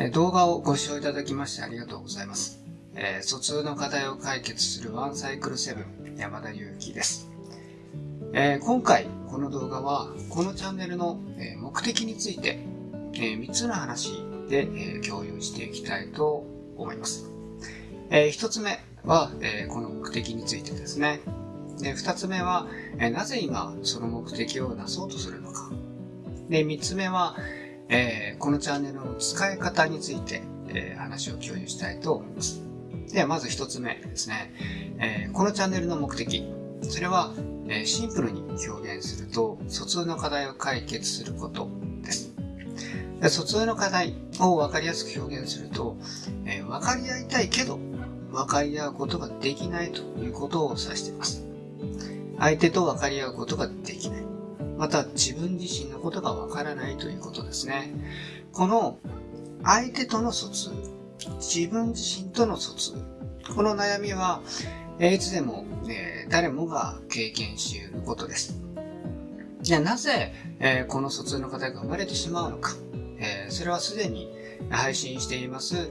え動画をご視聴いただきましてありがとうございます。えー、疎通の課題を解決するワンサイクルセブン山田裕貴です。えー、今回この動画はこのチャンネルの、目的について、え3つの話で、え共有していきたいと思います。え1つ目は、えこの目的についてですね。で2つ目は、えなぜ今その目的をなそうとするのか。で3つ目は、えー、このチャンネルの使い方について、えー、話を共有したいと思います。では、まず一つ目ですね、えー、このチャンネルの目的。それは、えシンプルに表現すると、疎通の課題を解決することです。で疎通の課題を分かりやすく表現すると、え分かり合いたいけど、分かり合うことができないということを指しています。相手と分かり合うことができない。また自分自身のことがわからないということですね。この相手との疎通、自分自身との疎通、この悩みは、えいつでも、えー、誰もが経験し得ることです。じゃあなぜ、えー、この疎通の課題が生まれてしまうのか、えー、それはすでに配信しています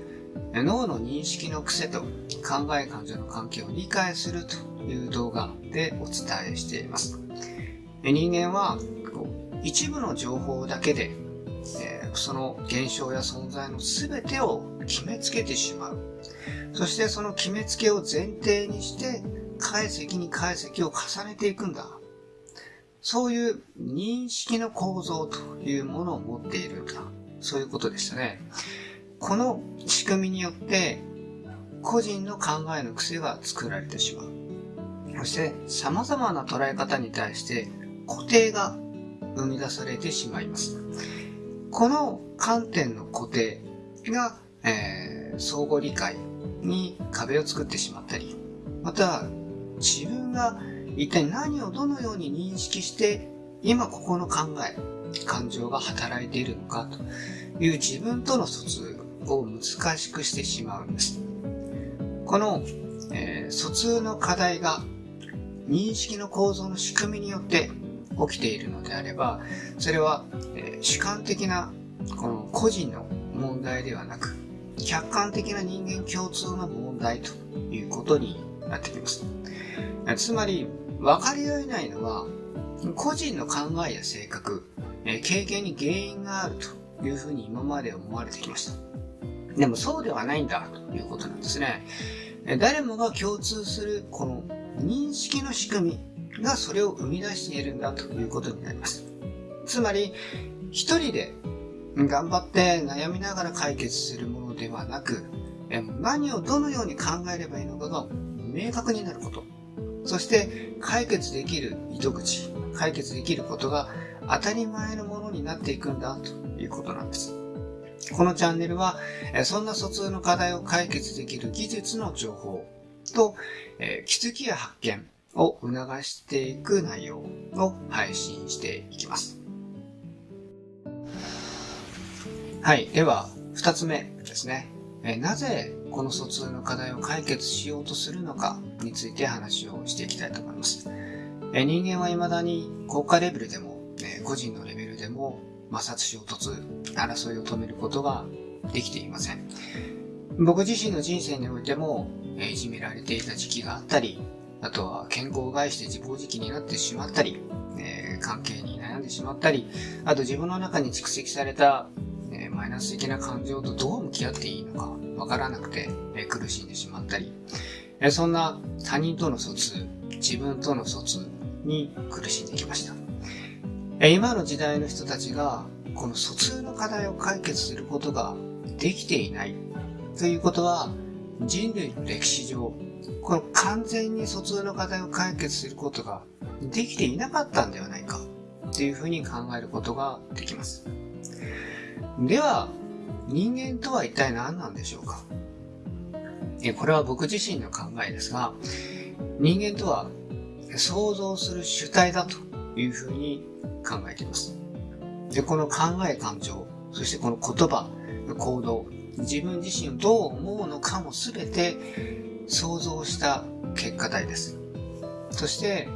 脳の認識の癖と考え感情の関係を理解するという動画でお伝えしています。人間は一部の情報だけで、えその現象や存在の全てを決めつけてしまう。そしてその決めつけを前提にして解析に解析を重ねていくんだ。そういう認識の構造というものを持っているんだ。そういうことでしたね。この仕組みによって個人の考えの癖が作られてしまう。そして様々な捉え方に対して固定が生み出されてしまいます。この観点の固定が、えー、相互理解に壁を作ってしまったり、また自分が一体何をどのように認識して今ここの考え、感情が働いているのかという自分との疎通を難しくしてしまうんです。この、えー、疎通の課題が認識の構造の仕組みによって起きているのであれば、それは、えー、主観的なこの個人の問題ではなく、客観的な人間共通の問題ということになってきます。つまり、分かり合えないのは、個人の考えや性格、え経験に原因があるというふうに今まで思われてきました。でもそうではないんだということなんですね。誰もが共通するこの認識の仕組み、がそれを生み出しているんだということになります。つまり、一人で頑張って悩みながら解決するものではなく、何をどのように考えればいいのかが明確になること。そして解決できる糸口、解決できることが当たり前のものになっていくんだということなんです。このチャンネルは、そんな疎通の課題を解決できる技術の情報と、気づきや発見、を促していく内容を配信していきます。はい。では、二つ目ですね。えなぜこの疎通の課題を解決しようとするのかについて話をしていきたいと思います。え人間は未だに国家レベルでも、え個人のレベルでも摩擦衝突、争いを止めることができていません。僕自身の人生においても、えいじめられていた時期があったり、あとは健康を害して自暴自棄になってしまったり、えー、関係に悩んでしまったり、あと自分の中に蓄積された、えー、マイナス的な感情とどう向き合っていいのかわからなくて、えー、苦しんでしまったり、えそんな他人との疎通、自分との疎通に苦しんできました。え今の時代の人たちがこの疎通の課題を解決することができていないということは人類の歴史上この完全に疎通の課題を解決することができていなかったんではないかっていうふうに考えることができます。では、人間とは一体何なんでしょうか？これは僕自身の考えですが、人間とは想像する主体だというふうに考えています。で、この考え感情、そしてこの言葉、行動、自分自身をどう思うのかもすべて想像した結果体です。そして、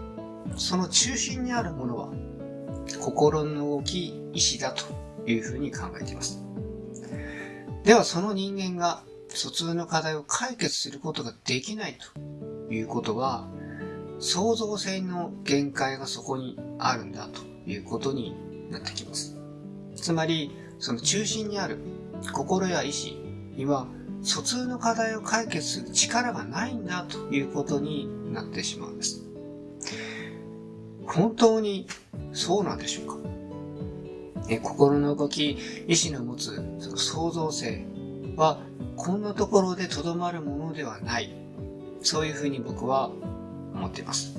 その中心にあるものは、心の動き、意志だというふうに考えています。ではその人間が疎通の課題を解決することができないということは、創造性の限界がそこにあるんだということになってきます。つまり、その中心にある心や意志には疎通の課題を解決する力がないんだということになってしまうんです。本当にそうなんでしょうか？え心の動き、意志の持つその創造性はこんなところでとどまるものではない。そういうふうに僕は思っています。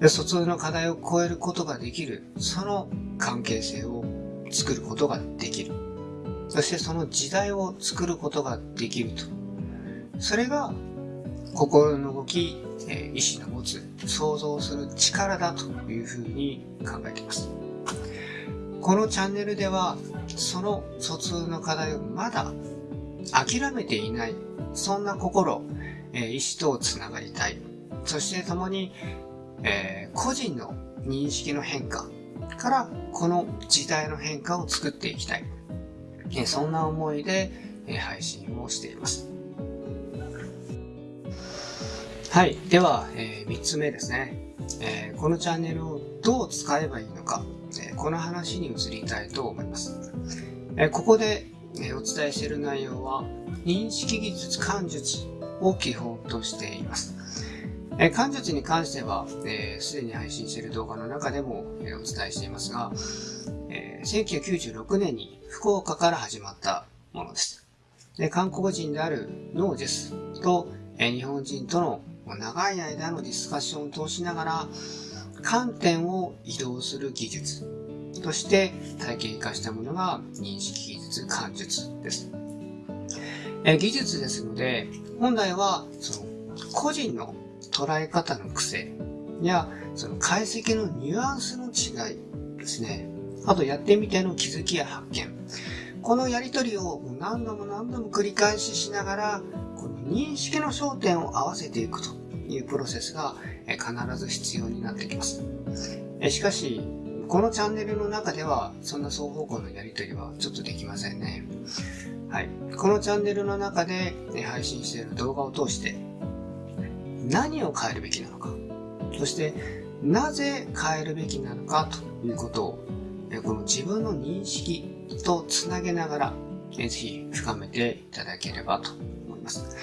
で疎通の課題を超えることができる、その関係性を作ることができる。そしてその時代を作ることができると。それが心の動き、え意志の持つ想像する力だというふうに考えています。このチャンネルではその疎通の課題をまだ諦めていない、そんな心、え意志とつながりたい。そして共に、えー、個人の認識の変化からこの時代の変化を作っていきたい。えそんな思いで、え配信をしています。はい。では、えー、3つ目ですね、えー、このチャンネルをどう使えばいいのか、えー、この話に移りたいと思います。え、ここで、えお伝えしている内容は、認識技術感術を基本としています。え感術に関しては、す、えー、で、に配信している動画の中でも、えお伝えしていますが、え1996年に福岡から始まったものです。で韓国人であるノージェスと、え日本人との長い間のディスカッションを通しながら、観点を移動する技術として体系化したものが認識技術、感術です。え技術ですので、本来はその個人の捉え方の癖やその解析のニュアンスの違いですね。あとやってみての気づきや発見。このやりとりを何度も何度も繰り返ししながら、この認識の焦点を合わせていくというプロセスが必ず必要になってきます。しかし、このチャンネルの中では、そんな双方向のやりとりはちょっとできませんね。はい。このチャンネルの中で配信している動画を通して、何を変えるべきなのか、そしてなぜ変えるべきなのかということを、この自分の認識とつなげながら、ぜひ深めていただければと思います。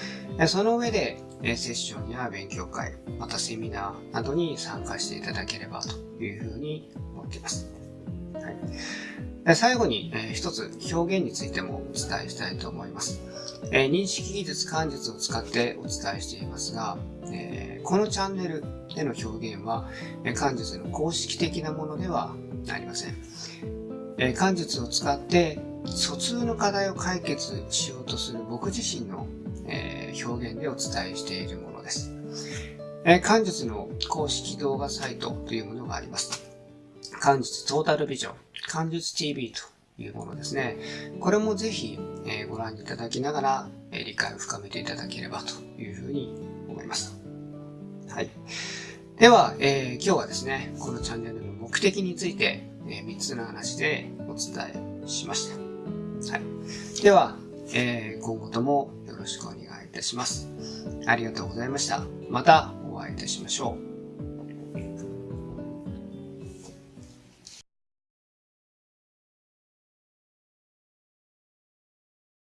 その上で、セッションや勉強会、またセミナーなどに参加していただければというふうに思っています。はい、最後に、えー、一つ表現についてもお伝えしたいと思います。えー、認識技術、感術を使ってお伝えしていますが、えー、このチャンネルでの表現は、え感術の公式的なものではありません。え漢術を使って疎通の課題を解決しようとする僕自身の、え表現でお伝えしているものです。え漢術の公式動画サイトというものがあります。漢術トータルビジョン、漢術 TV というものですね。これもぜひ、えご覧いただきながら、え理解を深めていただければというふうに思います。はい。では、えー、今日はですね、このチャンネルの目的についてえ3つの話でお伝えしました。はい。では、えー、今後ともよろしくお願いいたします。ありがとうございました。またお会いいたしましょう。